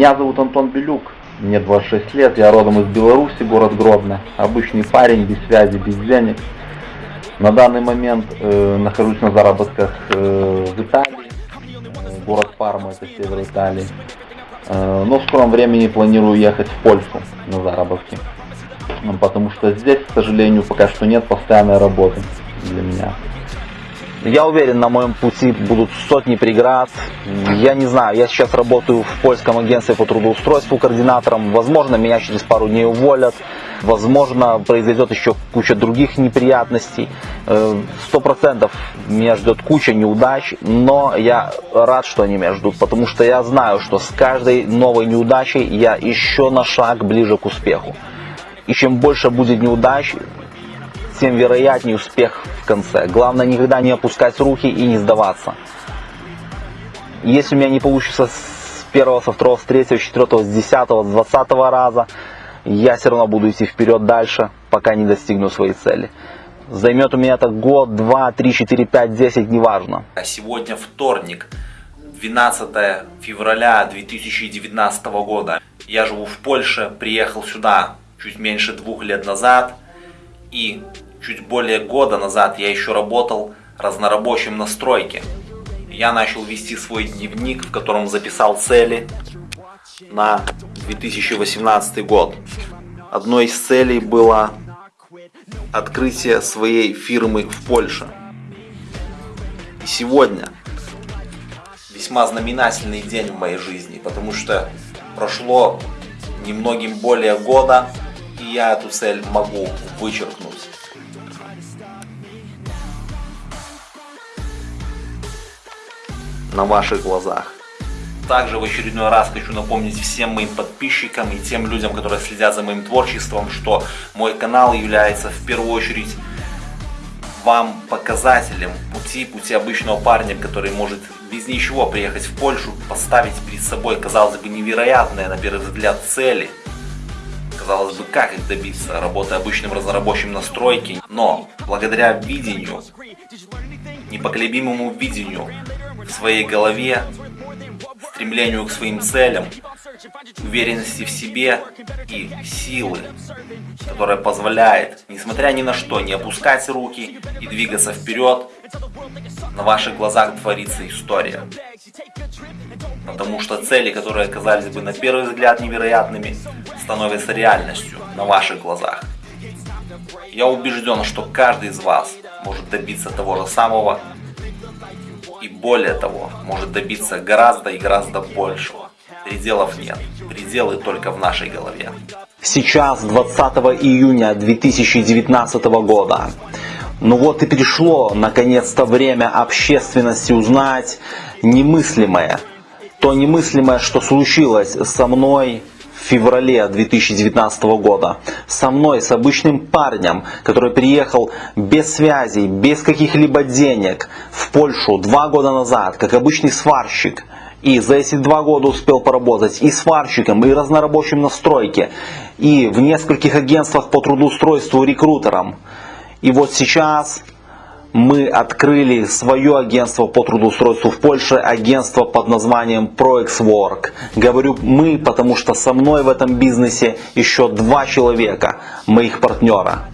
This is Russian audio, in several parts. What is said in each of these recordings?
Меня зовут Антон Белюк, мне 26 лет, я родом из Беларуси, город Гродно. Обычный парень, без связи, без денег. На данный момент э, нахожусь на заработках э, в Италии, э, город Парма, это север Италии. Э, но в скором времени планирую ехать в Польшу на заработки. Потому что здесь, к сожалению, пока что нет постоянной работы для меня. Я уверен, на моем пути будут сотни преград. Я не знаю, я сейчас работаю в польском агентстве по трудоустройству координатором. Возможно, меня через пару дней уволят. Возможно, произойдет еще куча других неприятностей. Э, сто процентов меня ждет куча неудач, но я рад, что они меня ждут, потому что я знаю, что с каждой новой неудачей я еще на шаг ближе к успеху. И чем больше будет неудач, тем вероятнее успех в конце. Главное никогда не опускать руки и не сдаваться. Если у меня не получится с первого, со второго, с третьего, с четвертого, с десятого, с двадцатого раза, я все равно буду идти вперед дальше, пока не достигну своей цели. Займет у меня это год, два, три, четыре, пять, десять, неважно. А сегодня вторник, 12 февраля 2019 года. Я живу в Польше, приехал сюда чуть меньше двух лет назад. И чуть более года назад я еще работал разнорабочим на стройке. Я начал вести свой дневник, в котором записал цели на 2018 год. Одной из целей было открытие своей фирмы в Польше. И сегодня весьма знаменательный день в моей жизни, потому что прошло немногим более года, и я эту цель могу вычеркнуть. На ваших глазах. Также в очередной раз хочу напомнить всем моим подписчикам и тем людям, которые следят за моим творчеством, что мой канал является в первую очередь вам показателем пути, пути обычного парня, который может без ничего приехать в Польшу, поставить перед собой, казалось бы, невероятные на первый взгляд цели. Казалось бы, как их добиться, работая обычным разнорабочим на стройке. Но благодаря видению, непоколебимому видению своей голове, стремлению к своим целям, уверенности в себе и силы, которая позволяет, несмотря ни на что, не опускать руки и двигаться вперед, на ваших глазах творится история. Потому что цели, которые оказались бы на первый взгляд невероятными, становятся реальностью на ваших глазах. Я убежден, что каждый из вас может добиться того же самого, и более того, может добиться гораздо и гораздо большего. Пределов нет, пределы только в нашей голове. Сейчас 20 июня 2019 года. Ну вот и пришло наконец-то время общественности узнать немыслимое. То немыслимое, что случилось со мной феврале 2019 года. Со мной, с обычным парнем, который приехал без связей, без каких-либо денег в Польшу два года назад, как обычный сварщик. И за эти два года успел поработать и сварщиком, и разнорабочим на стройке, и в нескольких агентствах по трудоустройству рекрутером. И вот сейчас мы открыли свое агентство по трудоустройству в Польше, агентство под названием ProExWork. Говорю мы, потому что со мной в этом бизнесе еще два человека, моих партнера.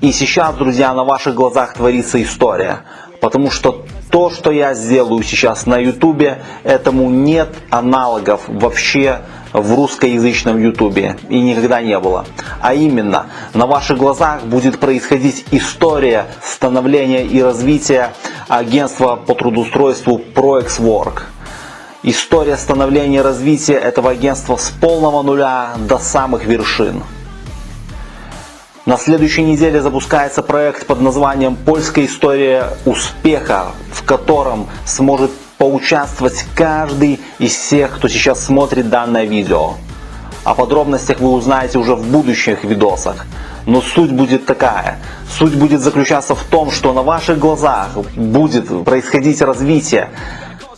И сейчас, друзья, на ваших глазах творится история. Потому что то, что я сделаю сейчас на ютубе, этому нет аналогов вообще в русскоязычном ютубе и никогда не было. А именно, на ваших глазах будет происходить история становления и развития агентства по трудоустройству ProExWork. История становления и развития этого агентства с полного нуля до самых вершин. На следующей неделе запускается проект под названием «Польская история успеха», в котором сможет поучаствовать каждый из всех, кто сейчас смотрит данное видео. О подробностях вы узнаете уже в будущих видосах. Но суть будет такая. Суть будет заключаться в том, что на ваших глазах будет происходить развитие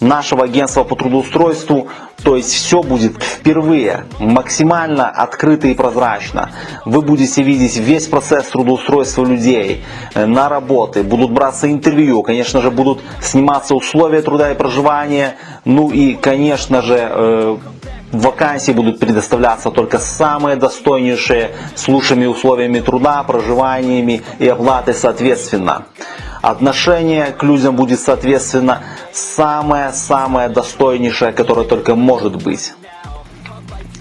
нашего агентства по трудоустройству. То есть все будет впервые максимально открыто и прозрачно. Вы будете видеть весь процесс трудоустройства людей э, на работы, будут браться интервью, конечно же будут сниматься условия труда и проживания, ну и конечно же э, Вакансии будут предоставляться только самые достойнейшие, с лучшими условиями труда, проживаниями и оплатой соответственно. Отношение к людям будет соответственно самое-самое достойнейшее, которое только может быть.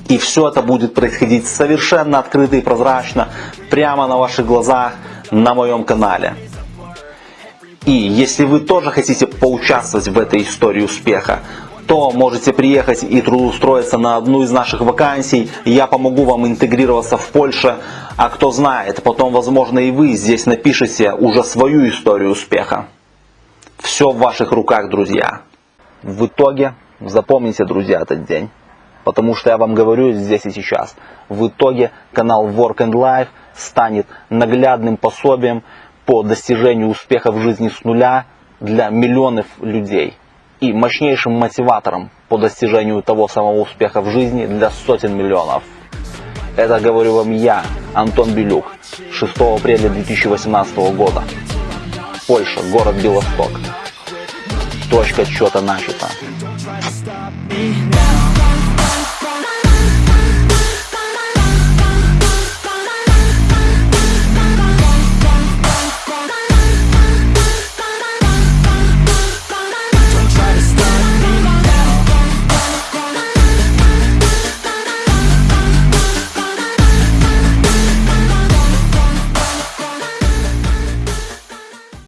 И все это будет происходить совершенно открыто и прозрачно, прямо на ваших глазах на моем канале. И если вы тоже хотите поучаствовать в этой истории успеха, то можете приехать и трудоустроиться на одну из наших вакансий. Я помогу вам интегрироваться в Польше. А кто знает, потом, возможно, и вы здесь напишите уже свою историю успеха. Все в ваших руках, друзья. В итоге, запомните, друзья, этот день. Потому что я вам говорю здесь и сейчас. В итоге канал Work and Life станет наглядным пособием по достижению успеха в жизни с нуля для миллионов людей и мощнейшим мотиватором по достижению того самого успеха в жизни для сотен миллионов. Это говорю вам я, Антон Белюк, 6 апреля 2018 года. Польша, город Белосток. Точка отсчета начата.